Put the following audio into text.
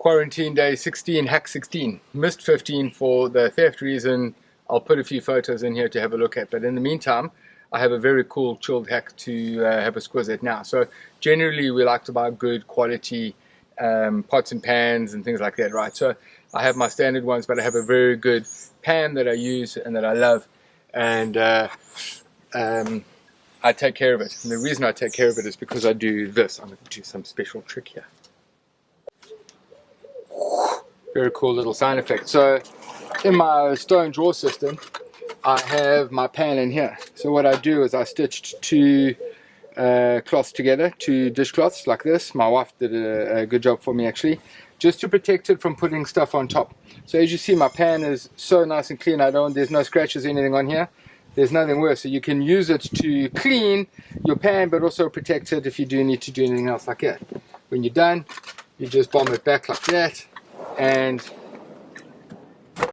quarantine day 16, hack 16. Missed 15 for the theft reason. I'll put a few photos in here to have a look at. But in the meantime, I have a very cool chilled hack to uh, have a squiz at now. So generally we like to buy good quality um, pots and pans and things like that, right? So I have my standard ones, but I have a very good pan that I use and that I love. And uh, um, I take care of it. And the reason I take care of it is because I do this. I'm going to do some special trick here. Very cool little sound effect. So in my stone drawer system, I have my pan in here. So what I do is I stitched two uh, cloths together, two dishcloths like this. My wife did a, a, good job for me actually, just to protect it from putting stuff on top. So as you see, my pan is so nice and clean. I don't, there's no scratches, or anything on here. There's nothing worse. So you can use it to clean your pan, but also protect it if you do need to do anything else like that. When you're done, you just bomb it back like that, and